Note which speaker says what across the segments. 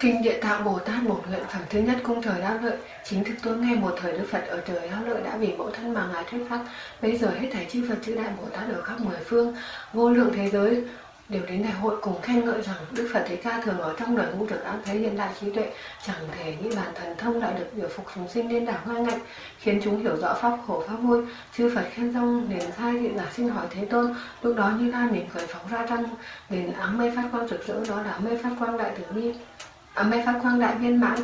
Speaker 1: Kinh Địa Tạng Bồ Tát Bổn Nguyện Phẩm thứ nhất cung trời Đáp lợi. Chính thức tôi nghe một thời Đức Phật ở trời Đáp lợi đã vì mẫu thân mà Ngài thuyết pháp. Bây giờ hết thảy chư Phật chư Đại Bồ Tát ở khắp mười phương, Vô lượng thế giới đều đến đại hội cùng khen ngợi rằng Đức Phật Thế Ca thường ở trong đời ngu được ám thấy hiện đại trí tuệ chẳng thể nghĩ bản thần thông lại được biểu phục chúng sinh lên đảo ngang ngạnh khiến chúng hiểu rõ pháp khổ pháp vui chư Phật khen rong liền sai thị giả xin hỏi Thế Tôn lúc đó như lai mình khởi phóng ra trăng liền áng mây phát quang rực rỡ đó là mây phát quang đại tử bi à, mây phát quang đại viên mãn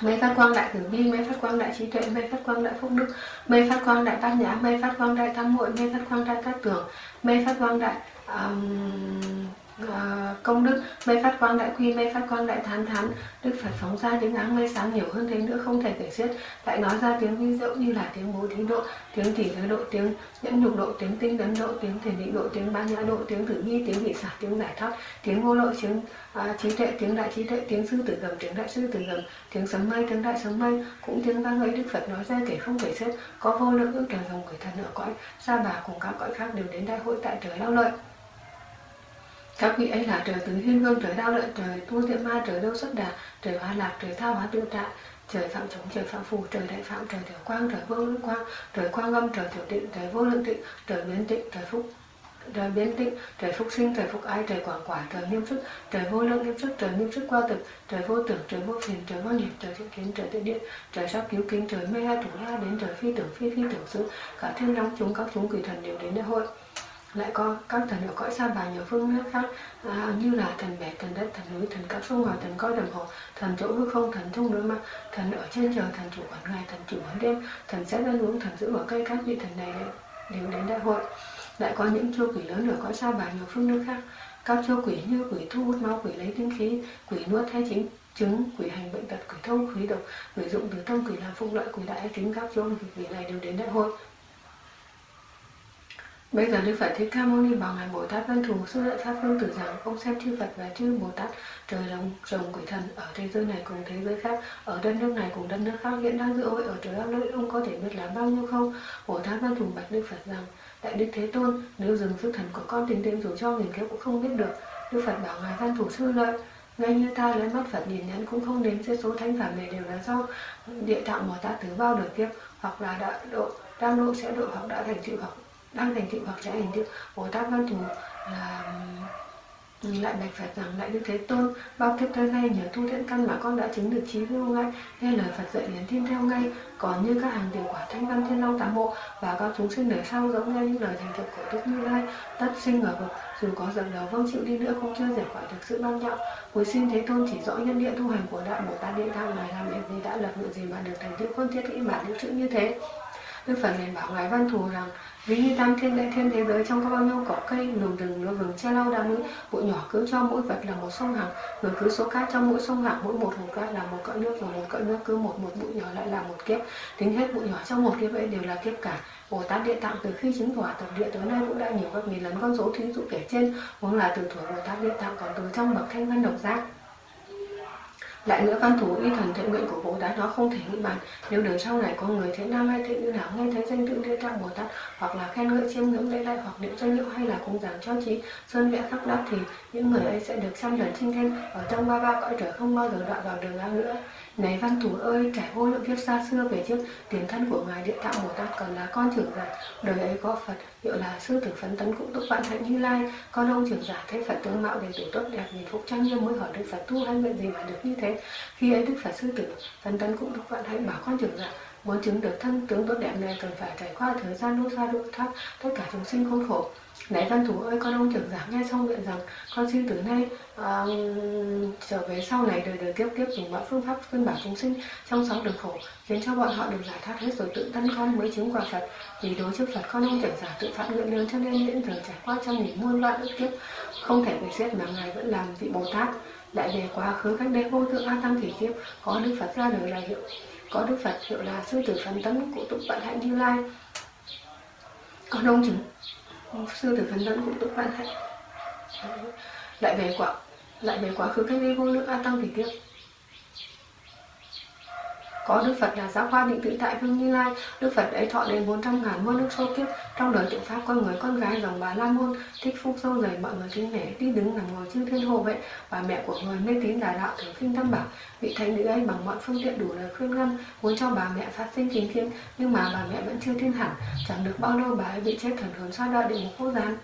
Speaker 1: mây phát quang đại tử bi mây phát quang đại trí tuệ mây phát quang đại phúc đức mây phát quang đại bát nhã mây phát quang đại tam muội mây phát quang đại cát tường mây phát quang đại um, uh, công đức mây phát quang đại quy mây phát quang đại thán thán. Đức phật phóng ra những áng mây sáng nhiều hơn thế nữa không thể kể xiết. Lại nói ra tiếng vi diệu như là tiếng bố thí độ tiếng tỷ giới độ tiếng nhẫn nhục độ tiếng tinh tấn độ tiếng thể định độ tiếng ba nhã độ tiếng tử bi tiếng vị xả tiếng giải thoát tiếng vô lộ tiếng uh, trí tuệ tiếng đại trí tuệ tiếng sư tử gầm tiếng đại sư tử gầm tiếng sấm mây tiếng đại sấm mây. Cũng tiếng vang ấy đức phật nói ra kể không kể xiết. Có vô lượng ước trời dòng người thần ở cõi sa bà cùng các cõi khác đều đến đại hội tại trời lao lợi các vị ấy là trời tứ thiên vương, trời đao lợi trời tu tiệm ma, trời đâu xuất đà, trời hoa lạc, trời thao hóa tự tại trời phạm chống trời phạm phù, trời đại phạm, trời tiểu quang, trời vô lượng quang, trời quang âm, trời tiểu tịnh, trời vô lượng tịnh, trời biến tịnh, trời phúc, trời biến tịnh, trời phúc sinh, trời phúc ái, trời quảng quả, trời nghiêm sức trời vô lượng nghiêm sức trời nghiêm sức qua thực trời vô tưởng, trời vô phiền trời vô nghiệp, trời thiện kiến, trời tự điện, trời sắp cứu kính, trời mê ha thủ la đến, trời phi tưởng, phi phi tưởng xứ cả thiên long chúng, các chúng quỷ thần đều đến đại hội lại có các thần ở cõi xa bà nhiều phương nước khác à, như là thần bể thần đất thần núi thần các sông ngòi thần coi đồng hồ thần chỗ hư không thần thông đối mặt thần ở trên trời thần chủ quản ngày thần chủ quản đêm thần sẽ ăn uống thần giữ ở cây các vị thần này đều đến đại hội. Lại có những chô quỷ lớn ở cõi xa bà nhiều phương nước khác. Các chô quỷ như quỷ thu hút máu quỷ lấy tinh khí quỷ nuốt hay chính chứng quỷ hành bệnh tật quỷ thông quỷ độc quỷ dụng từ tâm quỷ làm phúc lợi quỷ đại tính các chô quỷ này đều đến đại hội. Bây giờ Đức Phật Thích Ca Mâu Ni bảo Ngài Bồ Tát Văn Thù sư lợi Pháp Phương Tử rằng ông xem chư Phật và chư Bồ Tát trời rồng, rồng quỷ thần ở thế giới này cùng thế giới khác, ở đất nước này cùng đất nước khác hiện đang dự hội ở trời âm lợi ông có thể biết là bao nhiêu không? Bồ Tát Văn Thù bạch Đức Phật rằng Đại Đức Thế Tôn, nếu dừng sức thần của con tìm tình dù cho nghìn kiếp cũng không biết được. Đức Phật bảo Ngài Văn Thù sư lợi ngay như ta lấy mắt Phật nhìn nhẫn cũng không đến sẽ số thánh phẩm này đều là do địa tạng mà ta từ bao đời kiếp hoặc là đã độ đang độ sẽ độ hoặc đã thành tựu hoặc đang thành tựu hoặc sẽ thành tựu. Bồ tát văn thù là lại bạch phật rằng lại đức thế tôn, bao kiếp tới nay nhờ tu thiện căn mà con đã chứng được trí vô ngay nghe lời phật dạy liền tin theo ngay. Còn như các hàng điều quả thanh văn thiên long tám bộ và các chúng sinh đời sau giống nghe những lời thành tựu của đức như lai, tất sinh ở vực. Dù có dập đầu vâng chịu đi nữa cũng chưa giải khỏi được sự bao nhọ cuối xin thế tôn chỉ rõ nhân địa tu hành của đạo bồ tát địa tham này làm việc gì đã lập ngự gì mà được thành tựu không thiết nghĩ bản những chữ như thế. Đức Phật liền bảo Ngài Văn Thù rằng Ví như tam thiên đại thiên thế giới trong có bao nhiêu cỏ cây, núi rừng, núi vườn che lau đá núi, bụi nhỏ cứ cho mỗi vật là một sông hằng, người cứ số cát trong mỗi sông hằng, mỗi một hòn cát là một cỡ nước, rồi một cỡ nước cứ một một bụi nhỏ lại là một kiếp. Tính hết bụi nhỏ trong một kiếp ấy đều là kiếp cả. Bồ Tát Địa Tạng từ khi chứng quả tập địa tới nay cũng đã nhiều gấp nghìn lần con số thí dụ kể trên, huống là từ thuở Bồ Tát Địa Tạng còn từ trong bậc thanh văn độc giác lại nữa văn thủ y thần thiện nguyện của bồ tát nó không thể nghĩ bàn. Nếu đời sau này có người thế nam hay thế nữ nào nghe thấy danh tự địa tạng bồ tát, hoặc là khen ngợi chiêm ngưỡng lễ lại hoặc niệm danh hiệu hay là cùng giảng cho trí sơn vẽ khắc đắp thì những người ấy sẽ được trăm lần sinh thanh ở trong ba ba cõi trời không bao giờ đọa vào đường ngang nữa này văn thủ ơi, trải vô lượng kiếp xa xưa về trước, tiền thân của ngài địa tạng bồ tát còn là con trưởng giả. Đời ấy có phật, hiệu là sư tử phấn tấn cũng túc vạn hạnh như lai. Con ông trưởng giả thấy phật tướng mạo đầy đủ tốt đẹp, nhìn phúc trang nghiêm mới hỏi đức phật tu hay nguyện gì mà được như thế. Khi ấy đức phật sư tử phấn tấn cũng túc vạn hạnh bảo con trưởng giả, muốn chứng được thân tướng tốt đẹp này cần phải trải qua thời gian lâu xa độ thoát, tất cả chúng sinh khốn khổ. Này văn thủ ơi con ông trưởng giả nghe xong nguyện rằng con xin từ nay uh, trở về sau này đời đời kiếp kiếp dùng mọi phương pháp khuyên bảo chúng sinh trong sáu đường khổ khiến cho bọn họ được giải thoát hết rồi tự thân con mới chứng quả Phật. Vì đối trước Phật con ông trưởng giả tự phạm nguyện lớn cho nên miễn thường trải qua trăm nghìn muôn loạn ức kiếp không thể bị xét mà ngài vẫn làm vị Bồ Tát. Lại về quá khứ cách đây vô thượng a tăng kỷ kiếp có đức Phật ra đời là hiệu có đức Phật hiệu là sư tử phấn tấn của tụng vận hạnh như lai. Con ông chứng sư tử phấn tấn của tự quan hạnh lại về quả, lại về quá khứ cách đây vô lượng a tăng thì tiếp có Đức Phật là giáo hoa định tự tại Vinh Như Lai. Đức Phật ấy thọ đến 400 ngàn muôn nước sâu kiếp. Trong đời tượng Pháp con người con gái dòng bà La Môn, thích phúc sâu dày mọi người kính nể, đi đứng nằm ngồi chư thiên hộ vệ. Bà mẹ của người mê tín đà đạo thường khinh tâm bảo, vị thánh nữ ấy bằng mọi phương tiện đủ lời khuyên ngăn, muốn cho bà mẹ phát sinh kính thiên nhưng mà bà mẹ vẫn chưa tin hẳn. Chẳng được bao lâu bà ấy bị chết thần hồn xa đọa địa ngục vô gián.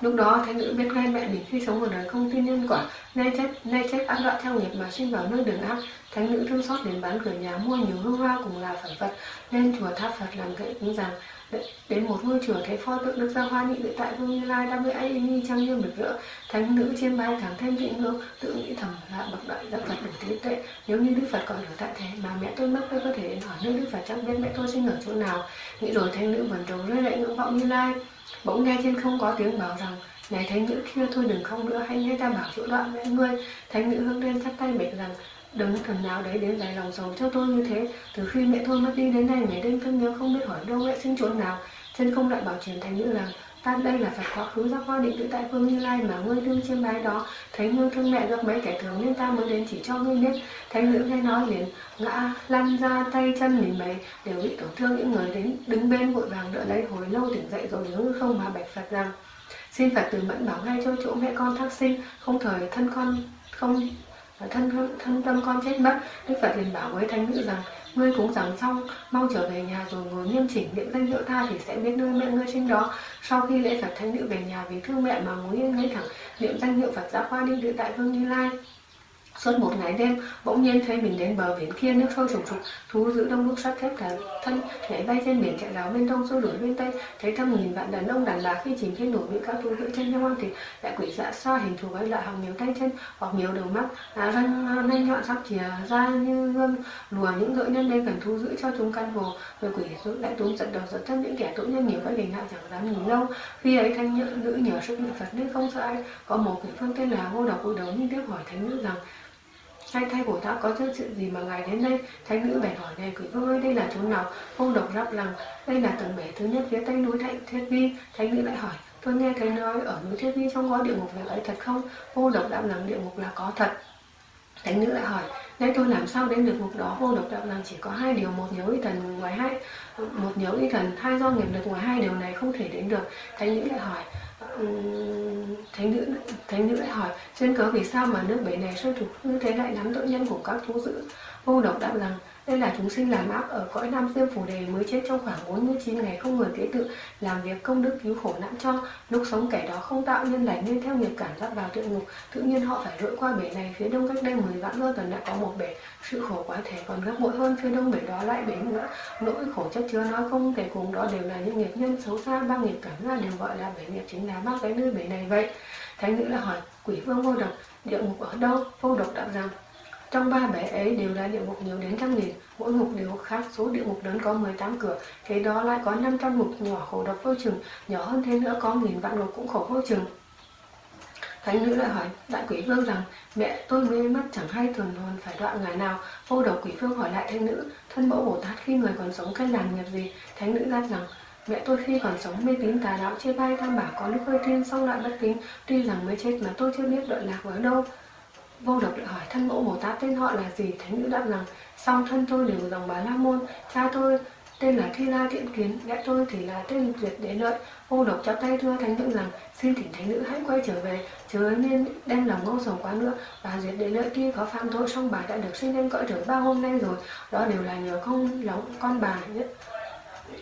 Speaker 1: Lúc đó thánh nữ biết ngay mẹ mình khi sống ở đời không tin nhân quả, nay chết nay chết ác đoạn theo nghiệp mà sinh vào nơi đường ác. Thánh nữ thương xót đến bán cửa nhà mua nhiều hương hoa cùng là phẩm vật, lên chùa tháp Phật làm gậy cúng rằng đến một ngôi chùa thấy pho tượng Đức Gia Hoa nhị tự tại Vương Như Lai đang với ai nhi trang nghiêm rực rỡ, thánh nữ chiêm bái càng thêm kính ngưỡng, tự nghĩ thầm là bậc đại giác Phật đủ trí tuệ. Nếu như Đức Phật còn ở tại thế mà mẹ tôi mất tôi có thể đến hỏi nơi Đức Phật chắc biết mẹ tôi sinh ở chỗ nào. Nghĩ rồi thánh nữ vẫn trống rơi lệ ngưỡng vọng Như Lai. Bỗng nghe trên không có tiếng bảo rằng, này thánh nữ kia, thôi đừng không nữa, hãy nghe ta bảo chỗ đoạn với ngươi. Thánh nữ hướng lên chắp tay mệt rằng đừng thần nào đấy đến dài lòng sầu cho tôi như thế? Từ khi mẹ tôi mất đi đến nay ngày đêm cân nhớ không biết hỏi đâu mẹ sinh chỗ nào. Chân không lại bảo truyền thánh nữ rằng ta đây là phật quá khứ giác hoa định tự tại phương như lai mà ngươi đương chiêm bái đó, thấy ngươi thương mẹ gặp mấy kẻ thường nên ta mới đến chỉ cho ngươi biết. Thánh nữ nghe nói liền, ngã lăn ra tay chân mình mày đều bị tổn thương những người đến, đứng bên vội vàng đỡ lấy, hồi lâu tỉnh dậy rồi nhớ không mà bạch phật rằng, xin phật từ mẫn bảo ngay cho chỗ mẹ con thác sinh, không thời thân con không thân thân tâm con chết mất. Đức phật liền bảo với thánh nữ rằng ngươi cúng rằng xong, mau trở về nhà rồi ngồi nghiêm chỉnh niệm danh hiệu tha thì sẽ biết nơi mẹ ngươi trên đó. Sau khi lễ phật thánh nữ về nhà vì thương mẹ mà ngồi yên ngay thẳng, niệm danh hiệu phật giáo khoa đi tự tại vương như lai. Suốt một ngày đêm, bỗng nhiên thấy mình đến bờ biển kia nước sôi trùng trục, thú giữ đông nước sắt thép cả thân, nhảy bay trên biển chạy ráo bên đông xô đuổi bên tây, thấy thăm nghìn vạn đàn ông đàn bà khi chìm trên nổi bị các thú giữ chân nhau ăn thịt, lại quỷ dạ xoa hình thù ấy lại hoặc nhiều tay chân, hoặc nhiều đầu mắt, à, răng à, nanh nhọn sắc chìa ra như gươm, lùa những gợi nhân đây cần thú giữ cho chúng căn hồ, rồi quỷ lại túm giật đầu giật chân những kẻ tội nhân nhiều cái hình hại chẳng dám nhìn lâu. Khi ấy thanh nữ nhờ sức niệm Phật nên không sợ ai, có một quỷ phương tên là vô độc cúi đầu nhưng tiếp hỏi thánh nữ rằng Sai thay bổ Tát có chuyện gì mà ngài đến đây? Thánh nữ bèn hỏi, này quỷ vương ơi, đây là chỗ nào? Ông độc đáp rằng đây là tầng bể thứ nhất phía tây núi Thạnh Thiết Vi. Thánh nữ lại hỏi, tôi nghe thấy nói ở núi Thiết Vi trong có địa ngục về ấy thật không? Ông độc đáp rằng địa ngục là có thật. Thánh nữ lại hỏi Nay tôi làm sao đến được mục đó? Vô độc đạo rằng chỉ có hai điều, một nhớ y thần, ngoài hai, một nhớ y thần hai do nghiệp lực, ngoài hai điều này không thể đến được. Thánh nữ lại hỏi thánh nữ thánh nữ lại hỏi trên cớ vì sao mà nước bể này sôi trục? Như thế lại nắm tội nhân của các thú dữ. Vô độc đạo rằng đây là chúng sinh làm ác ở cõi Nam Diêm phủ Đề mới chết trong khoảng 49 ngày không người kế tự, làm việc công đức cứu khổ nạn cho. Lúc sống kẻ đó không tạo nhân lành nên theo nghiệp cảm giác vào địa ngục. Tự nhiên họ phải lội qua bể này, phía đông cách đây 10 vạn lô tuần đã có một bể. Sự khổ quá thể còn gấp bội hơn phía đông bể đó lại bể nữa. Nỗi khổ chất chứa nói không thể cùng đó đều là những nghiệp nhân xấu xa, ba nghiệp cảm ra đều gọi là bể nghiệp chính là bác cái nơi bể này vậy. Thánh nữ là hỏi, quỷ vương vô độc, địa ngục ở đâu? Vô độc đạo rằng trong ba bể ấy đều là địa ngục nhiều đến trăm nghìn, mỗi ngục đều khác, số địa ngục lớn có 18 cửa, thế đó lại có 500 ngục nhỏ khổ độc vô chừng, nhỏ hơn thế nữa có nghìn vạn ngục cũng khổ vô chừng. Thánh nữ lại hỏi đại quỷ vương rằng mẹ tôi mê mất chẳng hay thường hồn phải đoạn ngày nào? Vô độc quỷ vương hỏi lại thánh nữ thân mẫu bồ tát khi người còn sống cách làm nghiệp gì? Thánh nữ đáp rằng mẹ tôi khi còn sống mê tín tà đạo chia bay tham bảo có lúc hơi thiên xong lại bất kính tuy rằng mới chết mà tôi chưa biết đoạn lạc ở đâu. Vô độc lại hỏi thân mẫu Bồ Tát tên họ là gì? Thánh nữ đáp rằng, song thân tôi đều dòng bà La Môn, cha tôi tên là Thi La Thiện Kiến, mẹ tôi thì là tên Duyệt Đế Lợi. Vô độc chắp tay thưa thánh nữ rằng, xin thỉnh thánh nữ hãy quay trở về, chớ nên đem lòng ngô sầu quá nữa. Bà Duyệt Đế Lợi kia có phạm tội, song bà đã được sinh lên cõi trời ba hôm nay rồi, đó đều là nhờ không lòng con bà nhất.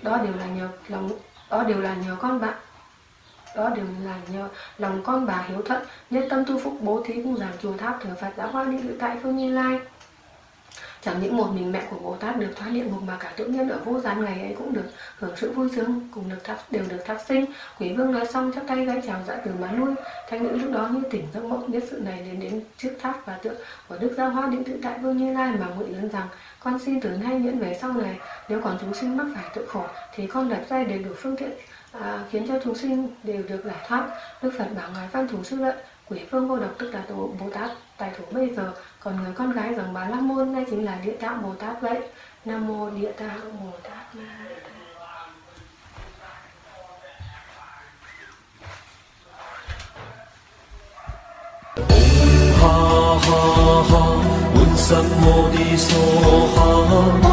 Speaker 1: Đó đều là nhờ lòng đó đều là nhờ con bạn đó đều là nhờ lòng con bà hiếu thuận nhất tâm tu phúc bố thí cung giảng chùa tháp thờ phật đã hoa đi tự tại phương như lai chẳng những một mình mẹ của bồ tát được thoát địa ngục mà cả tự nhân ở vô Gian ngày ấy cũng được hưởng sự vui sướng cùng được thác đều được thác sinh. Quỷ vương nói xong chắp tay gái chào dạ từ mà lui. Thanh nữ lúc đó như tỉnh giấc mộng biết sự này đến đến trước tháp và tượng của đức gia hoa định tự tại vương như lai mà nguyện lớn rằng con xin từ nay nhẫn về sau này nếu còn chúng sinh mắc phải tội khổ thì con đặt ra đầy đủ phương tiện à, khiến cho chúng sinh đều được giải thoát. Đức phật bảo ngài văn thủ sư lợi quỷ phương vô độc tức là tổ bồ tát tài thủ bây giờ còn người con gái rằng bà la môn đây chính là địa tạng bồ tát vậy. Nam mô địa tạng bồ tát ma
Speaker 2: Ha ha ha,